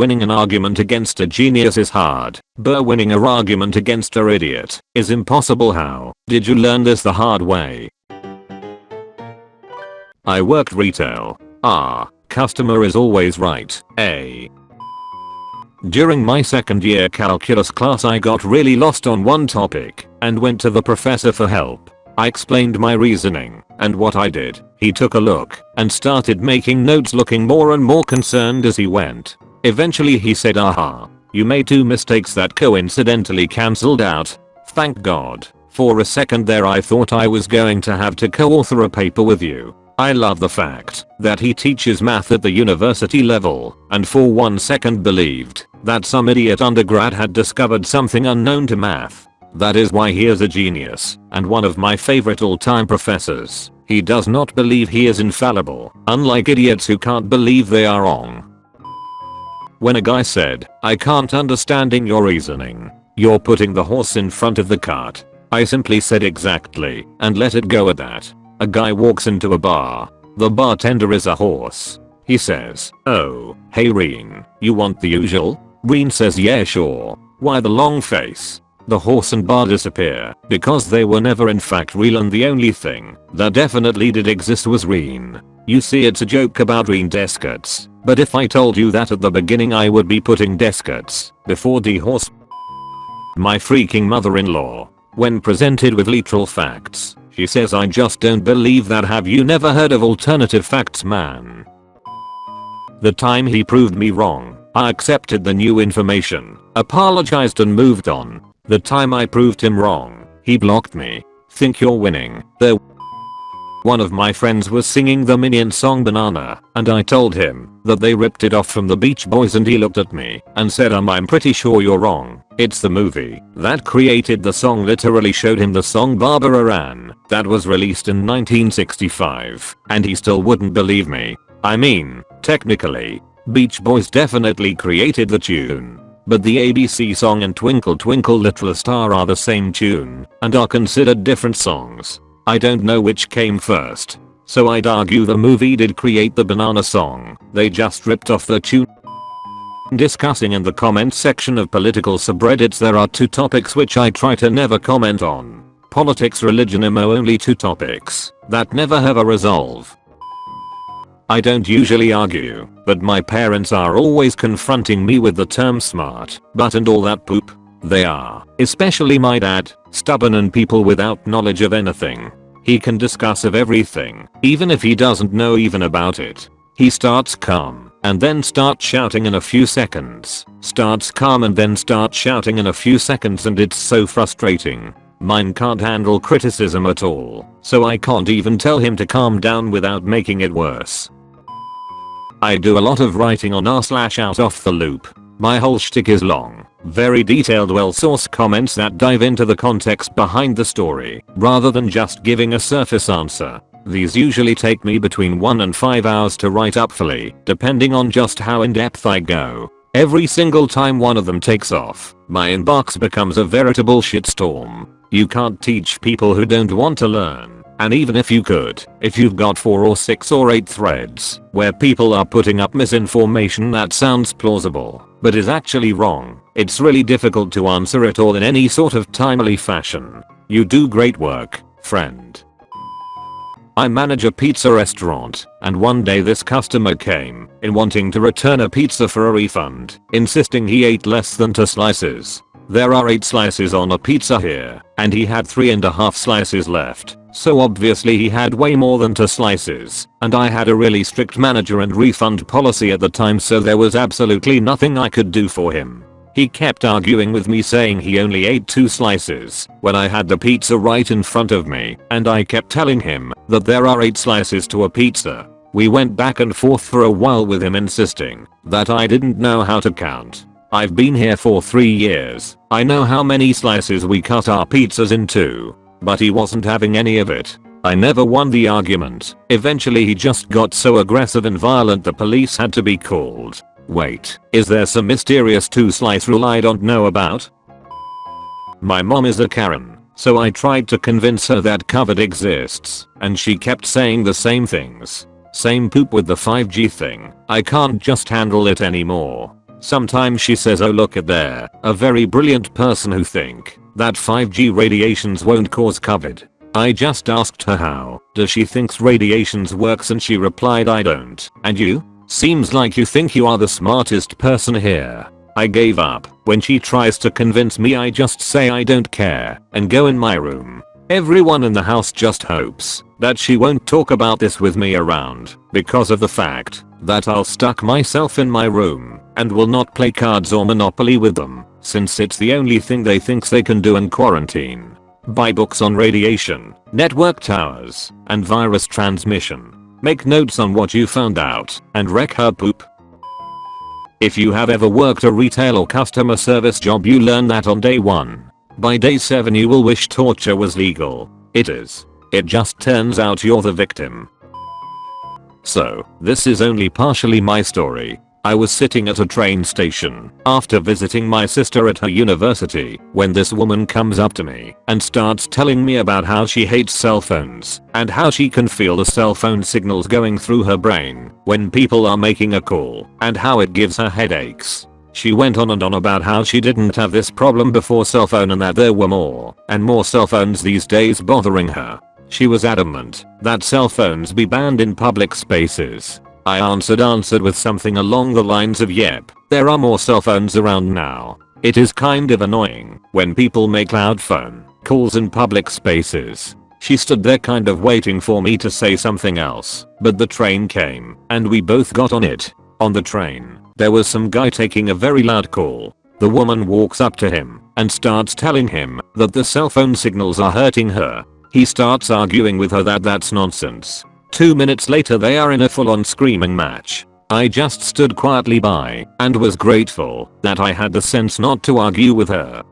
Winning an argument against a genius is hard, but winning a argument against a idiot is impossible how did you learn this the hard way? I worked retail. Ah, customer is always right. A. During my second year calculus class I got really lost on one topic and went to the professor for help. I explained my reasoning and what I did. He took a look and started making notes looking more and more concerned as he went. Eventually he said aha, you made two mistakes that coincidentally cancelled out. Thank god. For a second there I thought I was going to have to co-author a paper with you. I love the fact that he teaches math at the university level and for one second believed that some idiot undergrad had discovered something unknown to math. That is why he is a genius and one of my favorite all-time professors. He does not believe he is infallible, unlike idiots who can't believe they are wrong. When a guy said, I can't understanding your reasoning. You're putting the horse in front of the cart. I simply said exactly and let it go at that. A guy walks into a bar. The bartender is a horse. He says, oh, hey Reen, you want the usual? Reen says yeah sure. Why the long face? The horse and bar disappear because they were never in fact real and the only thing that definitely did exist was Reen. You see it's a joke about Reen Descartes, but if I told you that at the beginning I would be putting Descartes before the horse. My freaking mother-in-law, when presented with literal facts, she says I just don't believe that have you never heard of alternative facts man. The time he proved me wrong, I accepted the new information, apologized and moved on. The time I proved him wrong, he blocked me. Think you're winning. There one of my friends was singing the Minion song Banana, and I told him that they ripped it off from the Beach Boys and he looked at me and said um I'm pretty sure you're wrong. It's the movie that created the song literally showed him the song Barbara Ann that was released in 1965 and he still wouldn't believe me. I mean, technically, Beach Boys definitely created the tune. But the ABC song and Twinkle Twinkle Little Star are the same tune and are considered different songs. I don't know which came first. So I'd argue the movie did create the banana song, they just ripped off the tune. Discussing in the comment section of political subreddits there are two topics which I try to never comment on. Politics religion emo only two topics that never have a resolve. I don't usually argue, but my parents are always confronting me with the term smart, but and all that poop. They are, especially my dad, stubborn and people without knowledge of anything. He can discuss of everything, even if he doesn't know even about it. He starts calm, and then starts shouting in a few seconds. Starts calm and then starts shouting in a few seconds and it's so frustrating. Mine can't handle criticism at all, so I can't even tell him to calm down without making it worse. I do a lot of writing on r slash out off the loop. My whole shtick is long, very detailed well sourced comments that dive into the context behind the story, rather than just giving a surface answer. These usually take me between 1 and 5 hours to write up fully, depending on just how in depth I go. Every single time one of them takes off, my inbox becomes a veritable shitstorm. You can't teach people who don't want to learn. And even if you could, if you've got 4 or 6 or 8 threads where people are putting up misinformation that sounds plausible, but is actually wrong, it's really difficult to answer it all in any sort of timely fashion. You do great work, friend. I manage a pizza restaurant, and one day this customer came in wanting to return a pizza for a refund, insisting he ate less than 2 slices. There are 8 slices on a pizza here, and he had 3 and a half slices left. So obviously he had way more than 2 slices, and I had a really strict manager and refund policy at the time so there was absolutely nothing I could do for him. He kept arguing with me saying he only ate 2 slices when I had the pizza right in front of me and I kept telling him that there are 8 slices to a pizza. We went back and forth for a while with him insisting that I didn't know how to count. I've been here for 3 years. I know how many slices we cut our pizzas into but he wasn't having any of it. I never won the argument. Eventually he just got so aggressive and violent the police had to be called. Wait, is there some mysterious two slice rule I don't know about? My mom is a Karen, so I tried to convince her that COVID exists, and she kept saying the same things. Same poop with the 5G thing, I can't just handle it anymore. Sometimes she says oh look at there, a very brilliant person who think that 5G radiations won't cause COVID. I just asked her how does she thinks radiations works and she replied I don't. And you? Seems like you think you are the smartest person here. I gave up. When she tries to convince me I just say I don't care and go in my room. Everyone in the house just hopes that she won't talk about this with me around because of the fact that I'll stuck myself in my room and will not play cards or Monopoly with them since it's the only thing they thinks they can do in quarantine. Buy books on radiation, network towers, and virus transmission. Make notes on what you found out and wreck her poop. If you have ever worked a retail or customer service job you learn that on day 1 by day 7 you will wish torture was legal. It is. It just turns out you're the victim. So, this is only partially my story. I was sitting at a train station after visiting my sister at her university when this woman comes up to me and starts telling me about how she hates cell phones and how she can feel the cell phone signals going through her brain when people are making a call and how it gives her headaches. She went on and on about how she didn't have this problem before cell phone and that there were more and more cell phones these days bothering her. She was adamant that cell phones be banned in public spaces. I answered answered with something along the lines of yep, there are more cell phones around now. It is kind of annoying when people make loud phone calls in public spaces. She stood there kind of waiting for me to say something else, but the train came and we both got on it. On the train, there was some guy taking a very loud call. The woman walks up to him and starts telling him that the cell phone signals are hurting her. He starts arguing with her that that's nonsense. Two minutes later they are in a full on screaming match. I just stood quietly by and was grateful that I had the sense not to argue with her.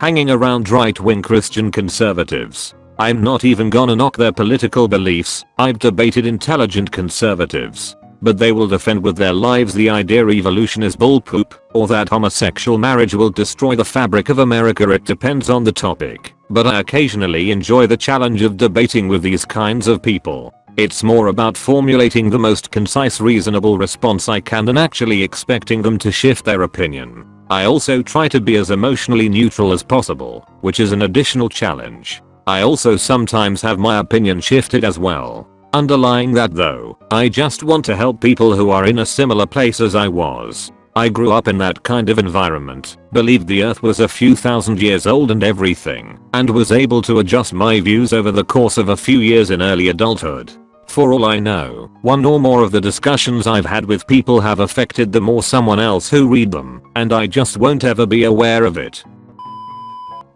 Hanging around right wing Christian conservatives. I'm not even gonna knock their political beliefs, I've debated intelligent conservatives but they will defend with their lives the idea evolution is bullpoop, or that homosexual marriage will destroy the fabric of America it depends on the topic, but I occasionally enjoy the challenge of debating with these kinds of people. It's more about formulating the most concise reasonable response I can than actually expecting them to shift their opinion. I also try to be as emotionally neutral as possible, which is an additional challenge. I also sometimes have my opinion shifted as well. Underlying that though, I just want to help people who are in a similar place as I was. I grew up in that kind of environment, believed the earth was a few thousand years old and everything, and was able to adjust my views over the course of a few years in early adulthood. For all I know, one or more of the discussions I've had with people have affected them or someone else who read them, and I just won't ever be aware of it.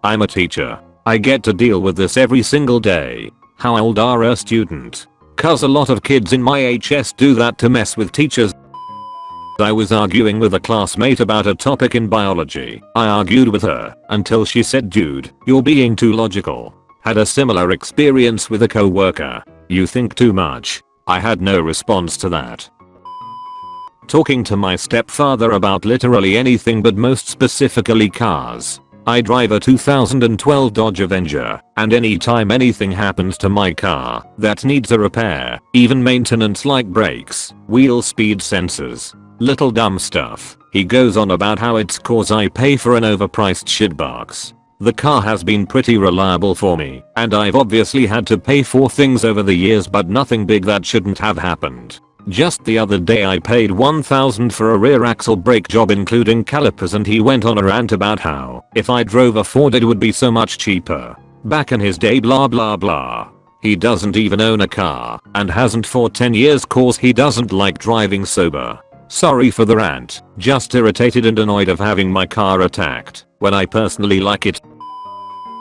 I'm a teacher. I get to deal with this every single day. How old are a student? Cause a lot of kids in my HS do that to mess with teachers. I was arguing with a classmate about a topic in biology. I argued with her until she said dude, you're being too logical. Had a similar experience with a co-worker. You think too much. I had no response to that. Talking to my stepfather about literally anything but most specifically cars. I drive a 2012 Dodge Avenger, and anytime anything happens to my car that needs a repair, even maintenance like brakes, wheel speed sensors, little dumb stuff, he goes on about how it's cause I pay for an overpriced shitbox. The car has been pretty reliable for me, and I've obviously had to pay for things over the years but nothing big that shouldn't have happened. Just the other day I paid 1000 for a rear axle brake job including calipers and he went on a rant about how if I drove a Ford it would be so much cheaper. Back in his day blah blah blah. He doesn't even own a car and hasn't for 10 years cause he doesn't like driving sober. Sorry for the rant, just irritated and annoyed of having my car attacked when I personally like it.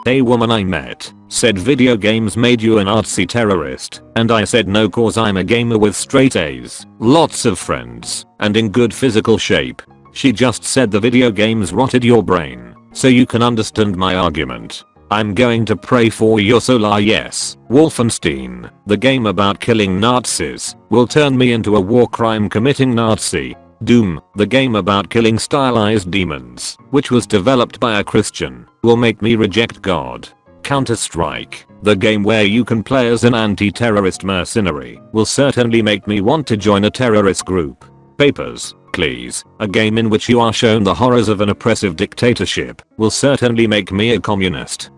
A woman I met said video games made you an artsy terrorist and I said no cause I'm a gamer with straight A's, lots of friends, and in good physical shape. She just said the video games rotted your brain, so you can understand my argument. I'm going to pray for your solar ah, yes. Wolfenstein, the game about killing Nazis, will turn me into a war crime committing Nazi. Doom, the game about killing stylized demons, which was developed by a Christian, will make me reject God. Counter-Strike, the game where you can play as an anti-terrorist mercenary, will certainly make me want to join a terrorist group. Papers, Please, a game in which you are shown the horrors of an oppressive dictatorship, will certainly make me a communist.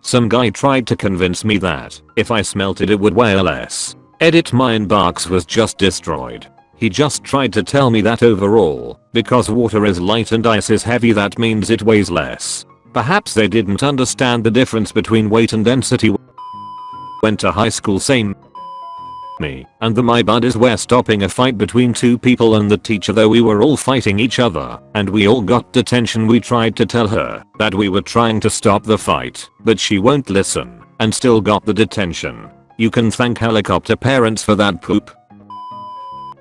Some guy tried to convince me that, if I smelted it would weigh less. Edit my inbox was just destroyed. He just tried to tell me that overall, because water is light and ice is heavy that means it weighs less. Perhaps they didn't understand the difference between weight and density. Went to high school same me and the my buddies were stopping a fight between two people and the teacher though we were all fighting each other and we all got detention we tried to tell her that we were trying to stop the fight but she won't listen and still got the detention. You can thank helicopter parents for that poop.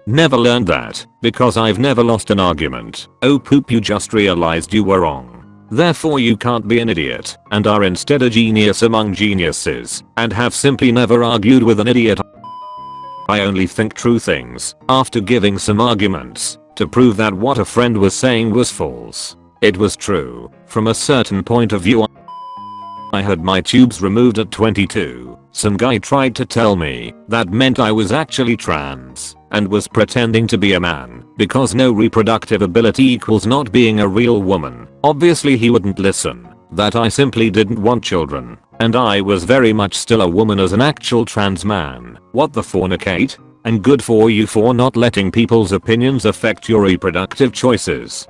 Never learned that because I've never lost an argument. Oh poop you just realized you were wrong. Therefore you can't be an idiot and are instead a genius among geniuses and have simply never argued with an idiot. I only think true things after giving some arguments to prove that what a friend was saying was false. It was true from a certain point of view. I had my tubes removed at 22. Some guy tried to tell me that meant I was actually trans and was pretending to be a man because no reproductive ability equals not being a real woman. Obviously he wouldn't listen. That I simply didn't want children. And I was very much still a woman as an actual trans man. What the fornicate? And good for you for not letting people's opinions affect your reproductive choices.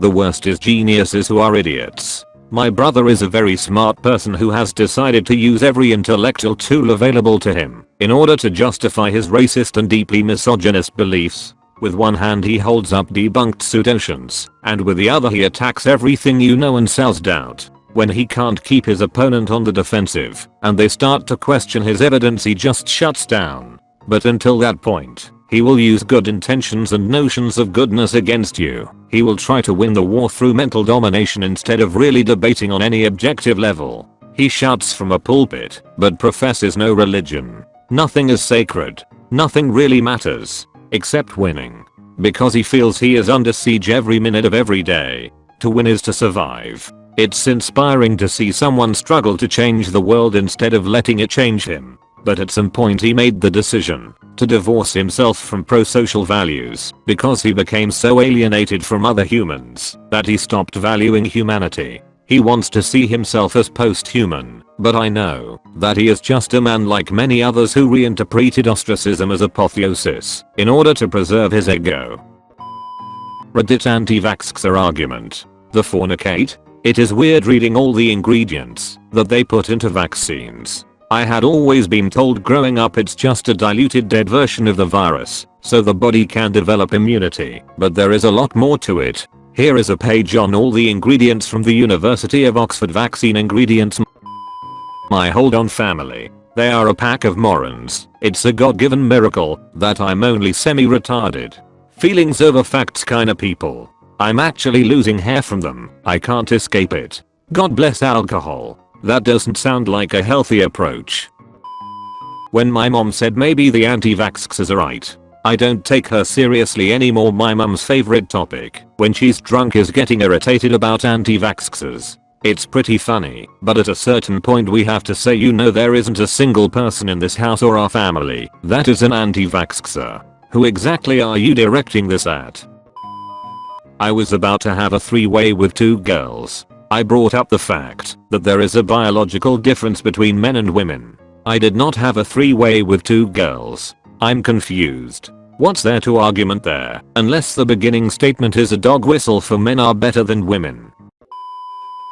The worst is geniuses who are idiots. My brother is a very smart person who has decided to use every intellectual tool available to him in order to justify his racist and deeply misogynist beliefs. With one hand he holds up debunked pseudotions, and with the other he attacks everything you know and sells doubt. When he can't keep his opponent on the defensive, and they start to question his evidence he just shuts down. But until that point, he will use good intentions and notions of goodness against you. He will try to win the war through mental domination instead of really debating on any objective level. He shouts from a pulpit, but professes no religion. Nothing is sacred. Nothing really matters. Except winning. Because he feels he is under siege every minute of every day. To win is to survive. It's inspiring to see someone struggle to change the world instead of letting it change him. But at some point he made the decision to divorce himself from pro-social values because he became so alienated from other humans that he stopped valuing humanity. He wants to see himself as post-human, but I know that he is just a man like many others who reinterpreted ostracism as apotheosis in order to preserve his ego. Reddit anti-vaxxer argument. The fornicate? It is weird reading all the ingredients that they put into vaccines I had always been told growing up it's just a diluted dead version of the virus, so the body can develop immunity, but there is a lot more to it. Here is a page on all the ingredients from the University of Oxford vaccine ingredients. My hold on family. They are a pack of morons. It's a god-given miracle that I'm only semi-retarded. Feelings over facts kinda people. I'm actually losing hair from them. I can't escape it. God bless alcohol. That doesn't sound like a healthy approach. When my mom said maybe the anti-vaxxers are right, I don't take her seriously anymore my mom's favorite topic when she's drunk is getting irritated about anti-vaxxers. It's pretty funny, but at a certain point we have to say you know there isn't a single person in this house or our family that is an anti-vaxxer. Who exactly are you directing this at? I was about to have a three-way with two girls I brought up the fact that there is a biological difference between men and women. I did not have a three-way with two girls. I'm confused. What's there to argument there, unless the beginning statement is a dog whistle for men are better than women.